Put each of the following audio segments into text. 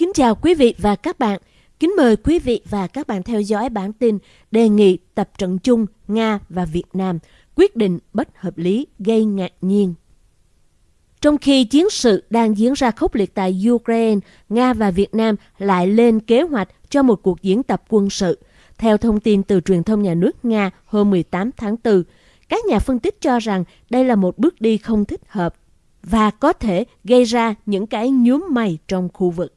Kính chào quý vị và các bạn. Kính mời quý vị và các bạn theo dõi bản tin đề nghị tập trận chung Nga và Việt Nam quyết định bất hợp lý gây ngạc nhiên. Trong khi chiến sự đang diễn ra khốc liệt tại Ukraine, Nga và Việt Nam lại lên kế hoạch cho một cuộc diễn tập quân sự. Theo thông tin từ truyền thông nhà nước Nga hôm 18 tháng 4, các nhà phân tích cho rằng đây là một bước đi không thích hợp và có thể gây ra những cái nhúm mày trong khu vực.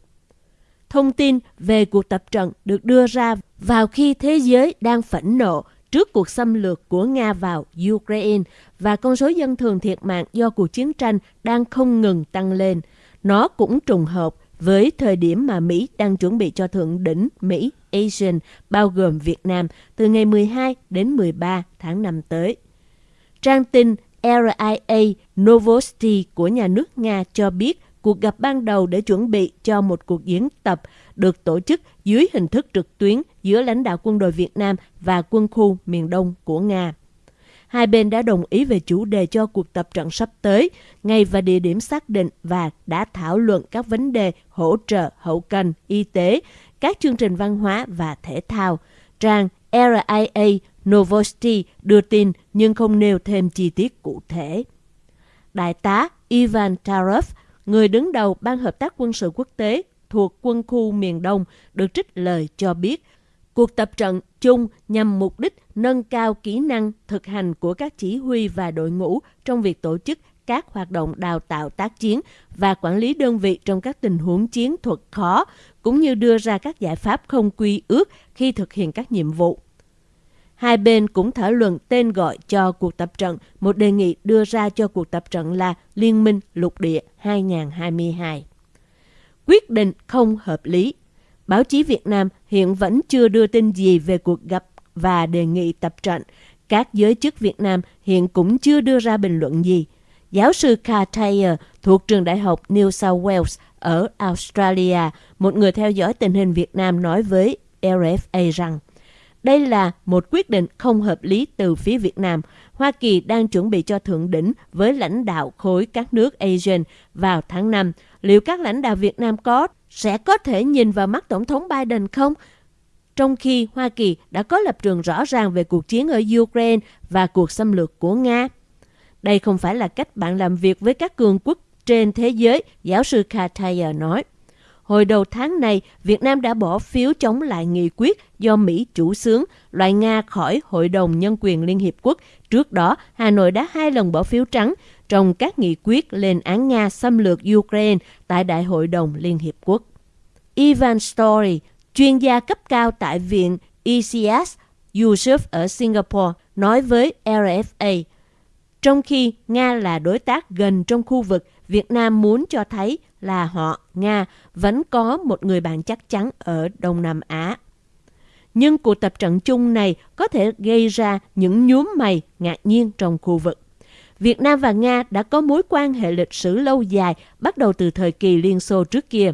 Thông tin về cuộc tập trận được đưa ra vào khi thế giới đang phẫn nộ trước cuộc xâm lược của Nga vào Ukraine và con số dân thường thiệt mạng do cuộc chiến tranh đang không ngừng tăng lên. Nó cũng trùng hợp với thời điểm mà Mỹ đang chuẩn bị cho thượng đỉnh Mỹ Asian bao gồm Việt Nam, từ ngày 12 đến 13 tháng 5 tới. Trang tin RIA Novosti của nhà nước Nga cho biết cuộc gặp ban đầu để chuẩn bị cho một cuộc diễn tập được tổ chức dưới hình thức trực tuyến giữa lãnh đạo quân đội Việt Nam và quân khu miền Đông của Nga. Hai bên đã đồng ý về chủ đề cho cuộc tập trận sắp tới, ngày và địa điểm xác định và đã thảo luận các vấn đề hỗ trợ hậu cần, y tế, các chương trình văn hóa và thể thao. Trang RIA Novosti đưa tin nhưng không nêu thêm chi tiết cụ thể. Đại tá Ivan Tarov, người đứng đầu Ban Hợp tác Quân sự Quốc tế thuộc quân khu miền Đông, được trích lời cho biết cuộc tập trận chung nhằm mục đích nâng cao kỹ năng thực hành của các chỉ huy và đội ngũ trong việc tổ chức các hoạt động đào tạo tác chiến và quản lý đơn vị trong các tình huống chiến thuật khó, cũng như đưa ra các giải pháp không quy ước khi thực hiện các nhiệm vụ. Hai bên cũng thảo luận tên gọi cho cuộc tập trận, một đề nghị đưa ra cho cuộc tập trận là Liên minh lục địa 2022. Quyết định không hợp lý. Báo chí Việt Nam hiện vẫn chưa đưa tin gì về cuộc gặp và đề nghị tập trận. Các giới chức Việt Nam hiện cũng chưa đưa ra bình luận gì. Giáo sư Carl Thayer thuộc trường đại học New South Wales ở Australia, một người theo dõi tình hình Việt Nam nói với RFA rằng đây là một quyết định không hợp lý từ phía Việt Nam. Hoa Kỳ đang chuẩn bị cho thượng đỉnh với lãnh đạo khối các nước ASEAN vào tháng 5. Liệu các lãnh đạo Việt Nam có sẽ có thể nhìn vào mắt Tổng thống Biden không? Trong khi Hoa Kỳ đã có lập trường rõ ràng về cuộc chiến ở Ukraine và cuộc xâm lược của Nga. Đây không phải là cách bạn làm việc với các cường quốc trên thế giới, giáo sư Kataya nói. Hồi đầu tháng này, Việt Nam đã bỏ phiếu chống lại nghị quyết do Mỹ chủ xướng loại Nga khỏi Hội đồng Nhân quyền Liên Hiệp Quốc. Trước đó, Hà Nội đã hai lần bỏ phiếu trắng trong các nghị quyết lên án Nga xâm lược Ukraine tại Đại hội đồng Liên Hiệp Quốc. Ivan Story, chuyên gia cấp cao tại Viện ECS Yusuf ở Singapore, nói với RFA, trong khi Nga là đối tác gần trong khu vực, Việt Nam muốn cho thấy là họ, Nga, vẫn có một người bạn chắc chắn ở Đông Nam Á. Nhưng cuộc tập trận chung này có thể gây ra những nhúm mày ngạc nhiên trong khu vực. Việt Nam và Nga đã có mối quan hệ lịch sử lâu dài bắt đầu từ thời kỳ Liên Xô trước kia.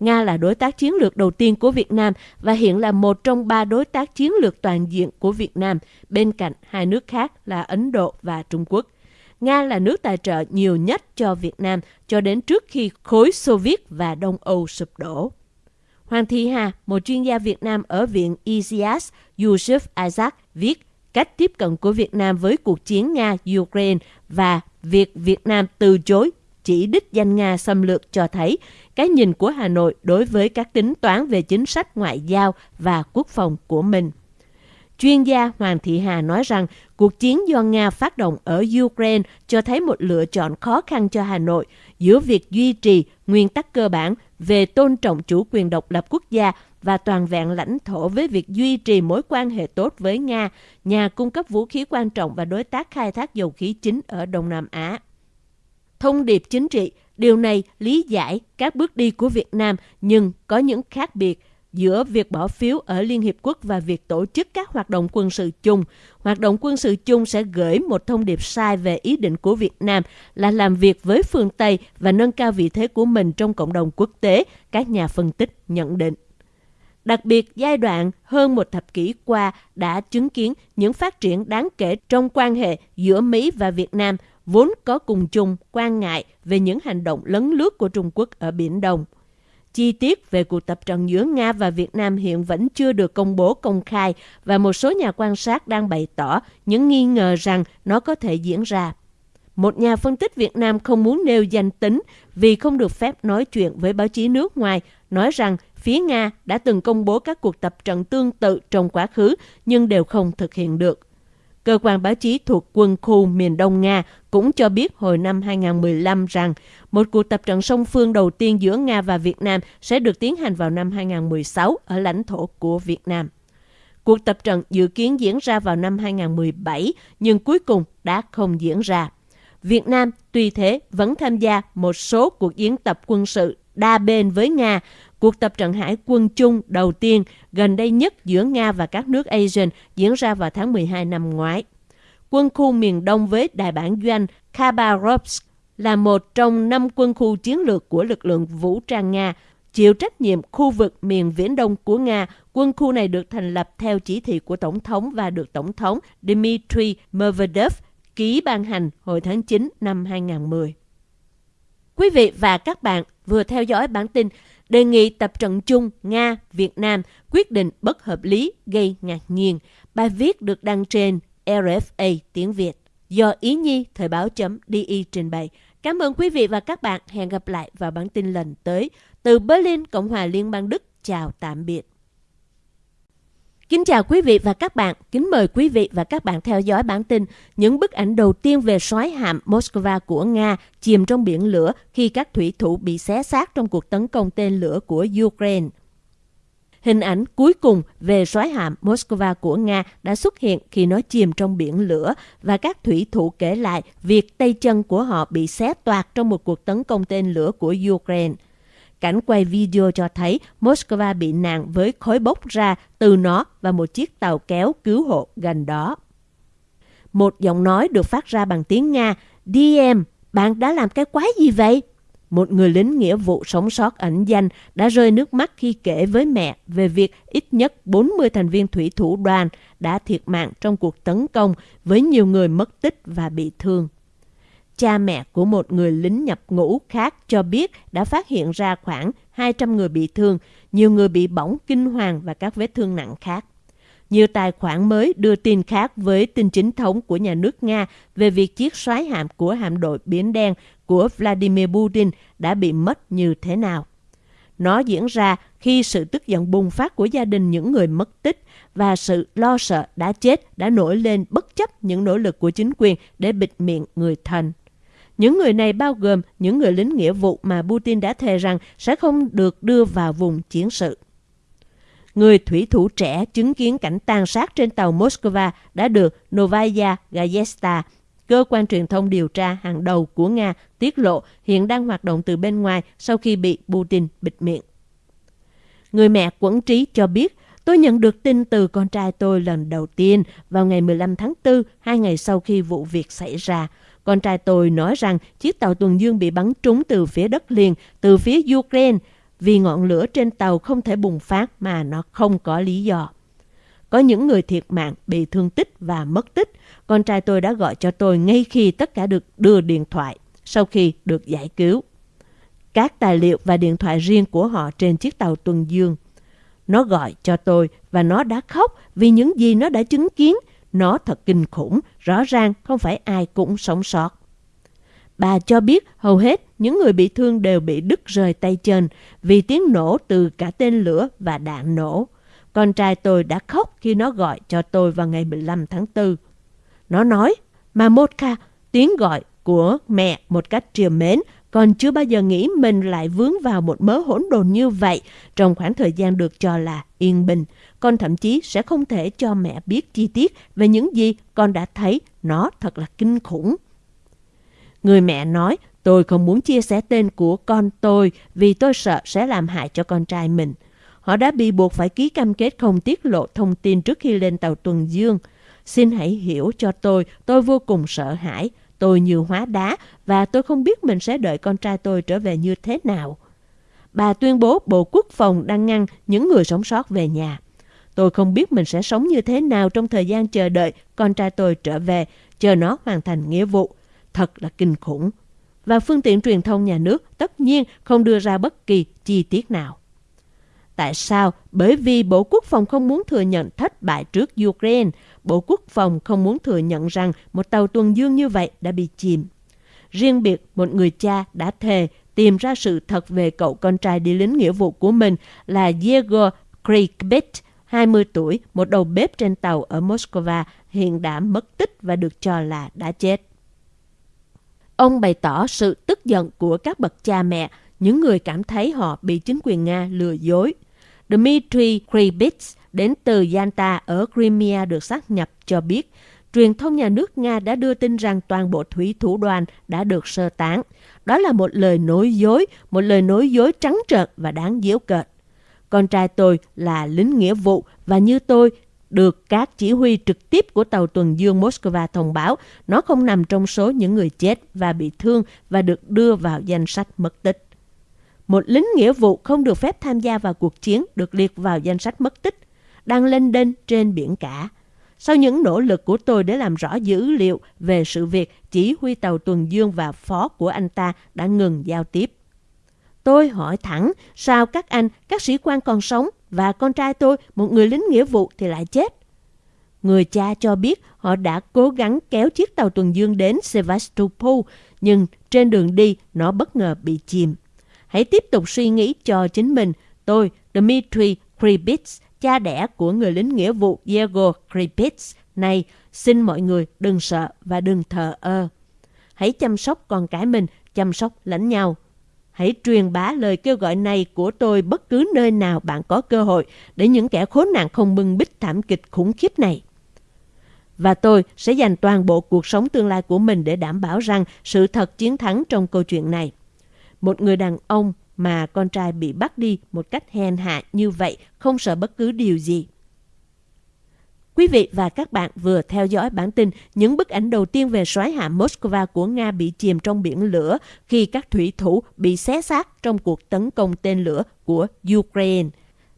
Nga là đối tác chiến lược đầu tiên của Việt Nam và hiện là một trong ba đối tác chiến lược toàn diện của Việt Nam, bên cạnh hai nước khác là Ấn Độ và Trung Quốc. Nga là nước tài trợ nhiều nhất cho Việt Nam cho đến trước khi khối Xô Viết và Đông Âu sụp đổ. Hoàng Thị Hà, một chuyên gia Việt Nam ở Viện ECS Yusuf Isaac viết cách tiếp cận của Việt Nam với cuộc chiến Nga-Ukraine và việc Việt Nam từ chối chỉ đích danh Nga xâm lược cho thấy cái nhìn của Hà Nội đối với các tính toán về chính sách ngoại giao và quốc phòng của mình. Chuyên gia Hoàng Thị Hà nói rằng cuộc chiến do Nga phát động ở Ukraine cho thấy một lựa chọn khó khăn cho Hà Nội giữa việc duy trì nguyên tắc cơ bản về tôn trọng chủ quyền độc lập quốc gia và toàn vẹn lãnh thổ với việc duy trì mối quan hệ tốt với Nga, nhà cung cấp vũ khí quan trọng và đối tác khai thác dầu khí chính ở Đông Nam Á. Thông điệp chính trị, điều này lý giải các bước đi của Việt Nam nhưng có những khác biệt – giữa việc bỏ phiếu ở Liên Hiệp Quốc và việc tổ chức các hoạt động quân sự chung. Hoạt động quân sự chung sẽ gửi một thông điệp sai về ý định của Việt Nam là làm việc với phương Tây và nâng cao vị thế của mình trong cộng đồng quốc tế, các nhà phân tích nhận định. Đặc biệt, giai đoạn hơn một thập kỷ qua đã chứng kiến những phát triển đáng kể trong quan hệ giữa Mỹ và Việt Nam, vốn có cùng chung quan ngại về những hành động lấn lướt của Trung Quốc ở Biển Đông. Chi tiết về cuộc tập trận giữa Nga và Việt Nam hiện vẫn chưa được công bố công khai và một số nhà quan sát đang bày tỏ những nghi ngờ rằng nó có thể diễn ra. Một nhà phân tích Việt Nam không muốn nêu danh tính vì không được phép nói chuyện với báo chí nước ngoài, nói rằng phía Nga đã từng công bố các cuộc tập trận tương tự trong quá khứ nhưng đều không thực hiện được. Cơ quan báo chí thuộc quân khu miền Đông Nga cũng cho biết hồi năm 2015 rằng một cuộc tập trận song phương đầu tiên giữa Nga và Việt Nam sẽ được tiến hành vào năm 2016 ở lãnh thổ của Việt Nam. Cuộc tập trận dự kiến diễn ra vào năm 2017 nhưng cuối cùng đã không diễn ra. Việt Nam tuy thế vẫn tham gia một số cuộc diễn tập quân sự đa bên với Nga. Cuộc tập trận hải quân chung đầu tiên gần đây nhất giữa Nga và các nước ASEAN diễn ra vào tháng 12 năm ngoái. Quân khu miền Đông với đại bản doanh Khabarovsk là một trong năm quân khu chiến lược của lực lượng vũ trang Nga, chịu trách nhiệm khu vực miền Viễn Đông của Nga. Quân khu này được thành lập theo chỉ thị của Tổng thống và được Tổng thống Dmitry Medvedev ký ban hành hồi tháng 9 năm 2010. Quý vị và các bạn vừa theo dõi bản tin đề nghị tập trận chung Nga-Việt Nam quyết định bất hợp lý gây ngạc nhiên. Bài viết được đăng trên RFA tiếng Việt do Ý Nhi Thời báo.di trình bày. Cảm ơn quý vị và các bạn. Hẹn gặp lại vào bản tin lần tới. Từ Berlin, Cộng hòa Liên bang Đức. Chào tạm biệt. Kính chào quý vị và các bạn. Kính mời quý vị và các bạn theo dõi bản tin những bức ảnh đầu tiên về sói hạm Moscow của Nga chìm trong biển lửa khi các thủy thủ bị xé xác trong cuộc tấn công tên lửa của Ukraine. Hình ảnh cuối cùng về sói hạm Moscow của Nga đã xuất hiện khi nó chìm trong biển lửa và các thủy thủ kể lại việc tay chân của họ bị xé toạc trong một cuộc tấn công tên lửa của Ukraine. Cảnh quay video cho thấy Moscow bị nạn với khói bốc ra từ nó và một chiếc tàu kéo cứu hộ gần đó. Một giọng nói được phát ra bằng tiếng Nga, DM, bạn đã làm cái quái gì vậy? Một người lính nghĩa vụ sống sót ẩn danh đã rơi nước mắt khi kể với mẹ về việc ít nhất 40 thành viên thủy thủ đoàn đã thiệt mạng trong cuộc tấn công với nhiều người mất tích và bị thương. Cha mẹ của một người lính nhập ngũ khác cho biết đã phát hiện ra khoảng 200 người bị thương, nhiều người bị bỏng kinh hoàng và các vết thương nặng khác. Nhiều tài khoản mới đưa tin khác với tin chính thống của nhà nước Nga về việc chiếc xoáy hạm của hạm đội Biển Đen của Vladimir Putin đã bị mất như thế nào. Nó diễn ra khi sự tức giận bùng phát của gia đình những người mất tích và sự lo sợ đã chết đã nổi lên bất chấp những nỗ lực của chính quyền để bịt miệng người thân. Những người này bao gồm những người lính nghĩa vụ mà Putin đã thề rằng sẽ không được đưa vào vùng chiến sự. Người thủy thủ trẻ chứng kiến cảnh tàn sát trên tàu Moscow đã được Novaya Gazeta, cơ quan truyền thông điều tra hàng đầu của Nga, tiết lộ hiện đang hoạt động từ bên ngoài sau khi bị Putin bịt miệng. Người mẹ quẫn trí cho biết, tôi nhận được tin từ con trai tôi lần đầu tiên vào ngày 15 tháng 4, hai ngày sau khi vụ việc xảy ra. Con trai tôi nói rằng chiếc tàu tuần dương bị bắn trúng từ phía đất liền, từ phía Ukraine, vì ngọn lửa trên tàu không thể bùng phát mà nó không có lý do. Có những người thiệt mạng, bị thương tích và mất tích. Con trai tôi đã gọi cho tôi ngay khi tất cả được đưa điện thoại, sau khi được giải cứu. Các tài liệu và điện thoại riêng của họ trên chiếc tàu tuần dương. Nó gọi cho tôi và nó đã khóc vì những gì nó đã chứng kiến – nó thật kinh khủng, rõ ràng không phải ai cũng sống sót. Bà cho biết hầu hết những người bị thương đều bị đứt rời tay chân vì tiếng nổ từ cả tên lửa và đạn nổ. Con trai tôi đã khóc khi nó gọi cho tôi vào ngày 15 tháng 4. Nó nói, Mamotka, tiếng gọi của mẹ một cách triều mến, còn chưa bao giờ nghĩ mình lại vướng vào một mớ hỗn độn như vậy trong khoảng thời gian được cho là yên bình. Con thậm chí sẽ không thể cho mẹ biết chi tiết về những gì con đã thấy. Nó thật là kinh khủng. Người mẹ nói, tôi không muốn chia sẻ tên của con tôi vì tôi sợ sẽ làm hại cho con trai mình. Họ đã bị buộc phải ký cam kết không tiết lộ thông tin trước khi lên tàu tuần dương. Xin hãy hiểu cho tôi, tôi vô cùng sợ hãi. Tôi như hóa đá và tôi không biết mình sẽ đợi con trai tôi trở về như thế nào. Bà tuyên bố Bộ Quốc phòng đang ngăn những người sống sót về nhà. Tôi không biết mình sẽ sống như thế nào trong thời gian chờ đợi con trai tôi trở về, chờ nó hoàn thành nghĩa vụ. Thật là kinh khủng. và phương tiện truyền thông nhà nước tất nhiên không đưa ra bất kỳ chi tiết nào. Tại sao? Bởi vì Bộ Quốc phòng không muốn thừa nhận thất bại trước Ukraine. Bộ Quốc phòng không muốn thừa nhận rằng một tàu tuần dương như vậy đã bị chìm. Riêng biệt, một người cha đã thề tìm ra sự thật về cậu con trai đi lính nghĩa vụ của mình là Yegor Krikbit, 20 tuổi, một đầu bếp trên tàu ở Moscow, hiện đã mất tích và được cho là đã chết. Ông bày tỏ sự tức giận của các bậc cha mẹ, những người cảm thấy họ bị chính quyền Nga lừa dối. Dmitry Kribits đến từ Yanta ở Crimea được xác nhập cho biết truyền thông nhà nước Nga đã đưa tin rằng toàn bộ thủy thủ đoàn đã được sơ tán. Đó là một lời nói dối, một lời nói dối trắng trợn và đáng giễu cợt. Con trai tôi là lính nghĩa vụ và như tôi được các chỉ huy trực tiếp của tàu tuần dương Moscow thông báo nó không nằm trong số những người chết và bị thương và được đưa vào danh sách mất tích. Một lính nghĩa vụ không được phép tham gia vào cuộc chiến được liệt vào danh sách mất tích, đang lên đên trên biển cả. Sau những nỗ lực của tôi để làm rõ dữ liệu về sự việc chỉ huy tàu tuần dương và phó của anh ta đã ngừng giao tiếp. Tôi hỏi thẳng, sao các anh, các sĩ quan còn sống và con trai tôi, một người lính nghĩa vụ thì lại chết? Người cha cho biết họ đã cố gắng kéo chiếc tàu tuần dương đến Sevastopol, nhưng trên đường đi nó bất ngờ bị chìm. Hãy tiếp tục suy nghĩ cho chính mình. Tôi, Dmitry Kripitz, cha đẻ của người lính nghĩa vụ Diego Kripitz này, xin mọi người đừng sợ và đừng thờ ơ. Hãy chăm sóc con cái mình, chăm sóc lẫn nhau. Hãy truyền bá lời kêu gọi này của tôi bất cứ nơi nào bạn có cơ hội để những kẻ khốn nạn không bưng bít thảm kịch khủng khiếp này. Và tôi sẽ dành toàn bộ cuộc sống tương lai của mình để đảm bảo rằng sự thật chiến thắng trong câu chuyện này. Một người đàn ông mà con trai bị bắt đi một cách hèn hạ như vậy không sợ bất cứ điều gì. Quý vị và các bạn vừa theo dõi bản tin những bức ảnh đầu tiên về soái hạm Moscow của Nga bị chìm trong biển lửa khi các thủy thủ bị xé xác trong cuộc tấn công tên lửa của Ukraine.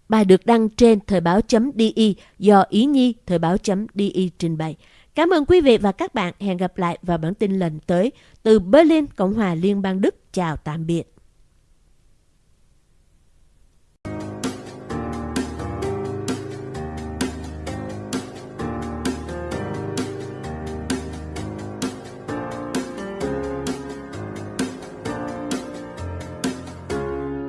Bài được đăng trên thời báo.di do Ý Nhi thời báo.di trình bày. Cảm ơn quý vị và các bạn. Hẹn gặp lại vào bản tin lần tới. Từ Berlin, Cộng hòa Liên bang Đức. Chào tạm biệt.